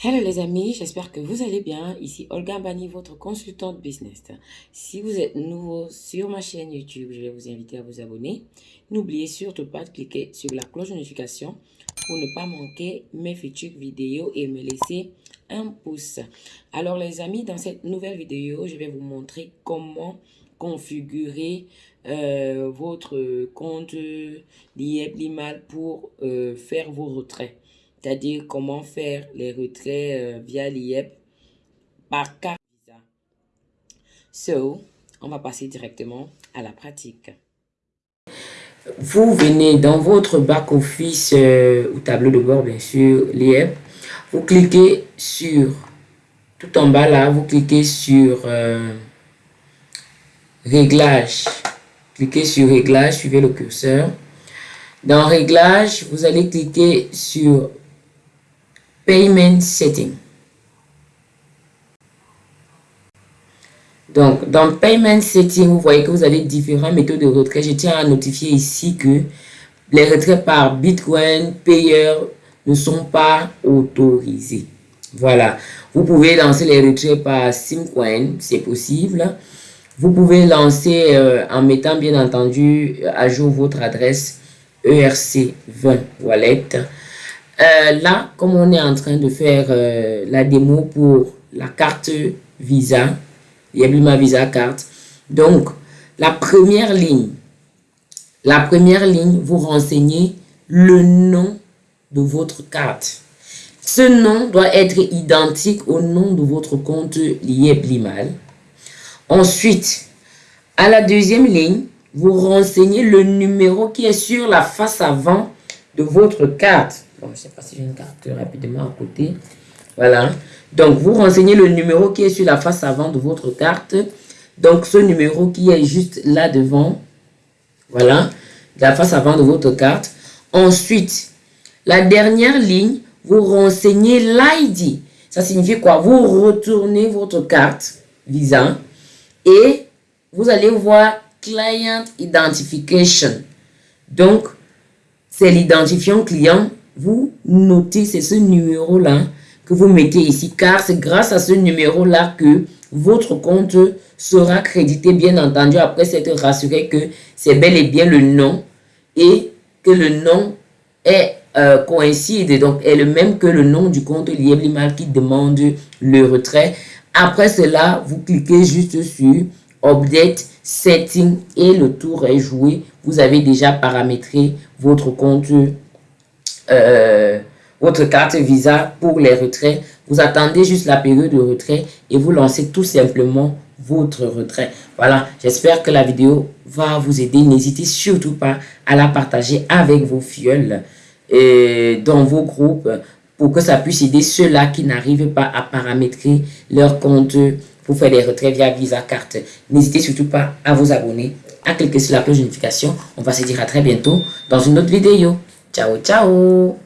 Hello les amis, j'espère que vous allez bien. Ici Olga Bani, votre consultante business. Si vous êtes nouveau sur ma chaîne YouTube, je vais vous inviter à vous abonner. N'oubliez surtout pas de cliquer sur la cloche de notification pour ne pas manquer mes futures vidéos et me laisser un pouce. Alors les amis, dans cette nouvelle vidéo, je vais vous montrer comment configurer euh, votre compte d'IEP Limal pour euh, faire vos retraits c'est-à-dire comment faire les retraits euh, via l'IEP par carte Visa. So, on va passer directement à la pratique. Vous venez dans votre back-office euh, ou tableau de bord, bien sûr, l'IEP. Vous cliquez sur, tout en bas là, vous cliquez sur euh, Réglage. Cliquez sur Réglage, suivez le curseur. Dans Réglage, vous allez cliquer sur Payment Setting. Donc, dans Payment Setting, vous voyez que vous avez différentes méthodes de retrait. Je tiens à notifier ici que les retraits par Bitcoin payeur ne sont pas autorisés. Voilà. Vous pouvez lancer les retraits par Simcoin, c'est possible. Vous pouvez lancer euh, en mettant bien entendu à jour votre adresse ERC20 Wallet. Euh, là, comme on est en train de faire euh, la démo pour la carte Visa, ma Visa carte. Donc, la première ligne, la première ligne, vous renseignez le nom de votre carte. Ce nom doit être identique au nom de votre compte Limal. Ensuite, à la deuxième ligne, vous renseignez le numéro qui est sur la face avant de votre carte. Bon, je ne sais pas si j'ai une carte rapidement à côté. Voilà. Donc, vous renseignez le numéro qui est sur la face avant de votre carte. Donc, ce numéro qui est juste là devant. Voilà. La face avant de votre carte. Ensuite, la dernière ligne, vous renseignez l'ID. Ça signifie quoi? Vous retournez votre carte Visa et vous allez voir Client Identification. Donc, c'est l'identifiant client vous notez, c'est ce numéro-là que vous mettez ici, car c'est grâce à ce numéro-là que votre compte sera crédité, bien entendu, après s'être rassuré que c'est bel et bien le nom et que le nom est euh, coïncide, donc est le même que le nom du compte Lieblimal qui demande le retrait. Après cela, vous cliquez juste sur Update Setting et le tour est joué. Vous avez déjà paramétré votre compte euh, votre carte Visa pour les retraits. Vous attendez juste la période de retrait et vous lancez tout simplement votre retrait. Voilà, j'espère que la vidéo va vous aider. N'hésitez surtout pas à la partager avec vos fioles et dans vos groupes pour que ça puisse aider ceux-là qui n'arrivent pas à paramétrer leur compte pour faire des retraits via Visa Carte. N'hésitez surtout pas à vous abonner, à cliquer sur la cloche de notification. On va se dire à très bientôt dans une autre vidéo. Chau, chau.